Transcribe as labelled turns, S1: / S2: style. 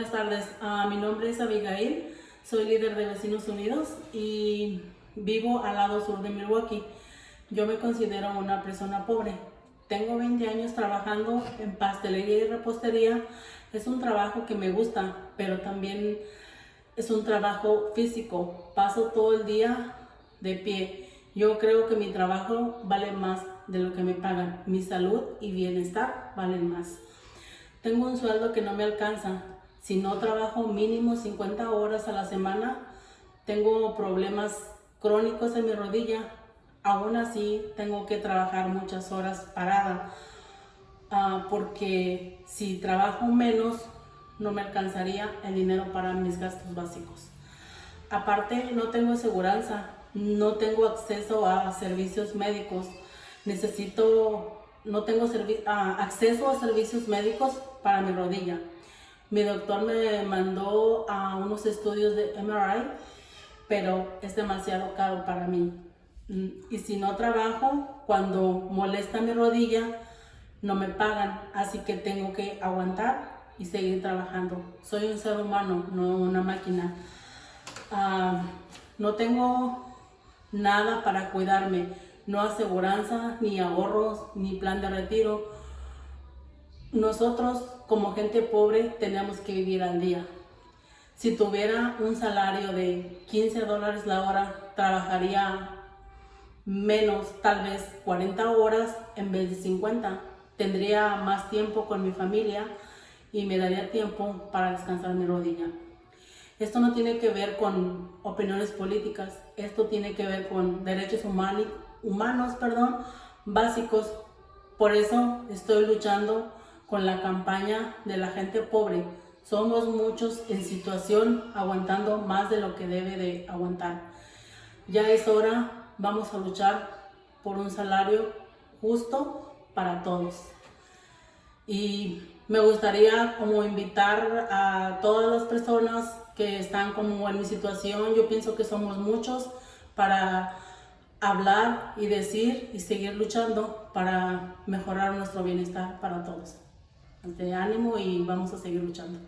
S1: Buenas tardes, Ah, mi nombre es Abigail, soy líder de Vecinos Unidos y vivo al lado sur de Milwaukee. Yo me considero una persona pobre. Tengo 20 años trabajando en pastelería y repostería. Es un trabajo que me gusta, pero también es un trabajo físico. Paso todo el día de pie. Yo creo que mi trabajo vale más de lo que me pagan. Mi salud y bienestar valen más. Tengo un sueldo que no me alcanza. Si no trabajo mínimo 50 horas a la semana, tengo problemas crónicos en mi rodilla. Aún así, tengo que trabajar muchas horas parada. ah, porque si trabajo menos, no me alcanzaría el dinero para mis gastos básicos. Aparte, no tengo aseguranza, no tengo acceso a servicios médicos. Necesito, no tengo ah, acceso a servicios médicos para mi rodilla. Mi doctor me mandó a unos estudios de MRI, pero es demasiado caro para mí. Mm, Y si no trabajo, cuando molesta mi rodilla, no me pagan, así que tengo que aguantar y seguir trabajando. Soy un ser humano, no una máquina. Ah, no tengo nada para cuidarme, no aseguranza, ni ahorros, ni plan de retiro. Nosotros como gente pobre tenemos que vivir al día. Si tuviera un salario de 15 dólares la hora, trabajaría menos, tal vez 40 horas en vez de 50. Tendría más tiempo con mi familia y me daría tiempo para descansar mi rodilla. Esto no tiene que ver con opiniones políticas, esto tiene que ver con derechos humani- humanos perdón, básicos. Por eso estoy luchando con la campaña de la gente pobre. Somos muchos en situación aguantando más de lo que debe de aguantar. Ya es hora, vamos a luchar por un salario justo para todos. Y me gustaría como invitar a todas las personas que están como en mi situación, yo pienso que somos muchos, para hablar y decir y seguir luchando para mejorar nuestro bienestar para todos. De ánimo y vamos a seguir luchando.